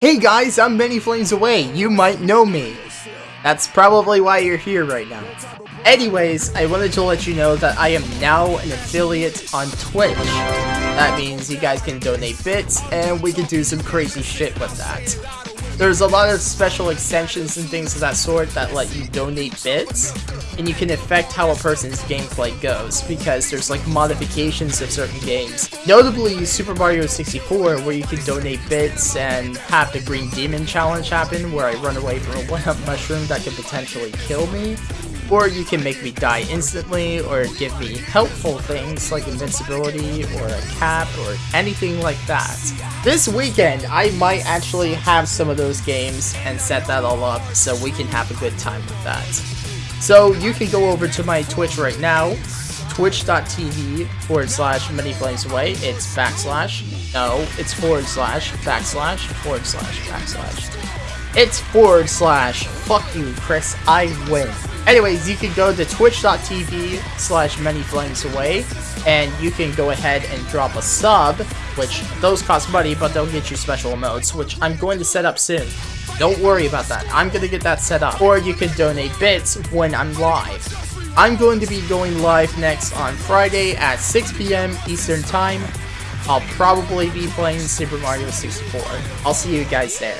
Hey guys, I'm many flames away. You might know me. That's probably why you're here right now. Anyways, I wanted to let you know that I am now an affiliate on Twitch. That means you guys can donate bits, and we can do some crazy shit with that. There's a lot of special extensions and things of that sort that let you donate bits, and you can affect how a person's gameplay goes, because there's like modifications of certain games. Notably, Super Mario 64, where you can donate bits and have the Green Demon Challenge happen, where I run away from a 1-up mushroom that could potentially kill me, or you can make me die instantly, or give me helpful things like invincibility, or a cap, or anything like that. This weekend, I might actually have some of those games and set that all up so we can have a good time with that. So you can go over to my Twitch right now, twitch.tv forward slash many flames away. It's backslash, no, it's forward slash, backslash, forward slash, backslash. It's forward slash, fuck you, Chris, I win. Anyways, you can go to twitch.tv slash many flames away, and you can go ahead and drop a sub, which those cost money, but they'll get you special emotes, which I'm going to set up soon. Don't worry about that. I'm going to get that set up. Or you can donate bits when I'm live. I'm going to be going live next on Friday at 6 p.m. Eastern Time. I'll probably be playing Super Mario 64. I'll see you guys there.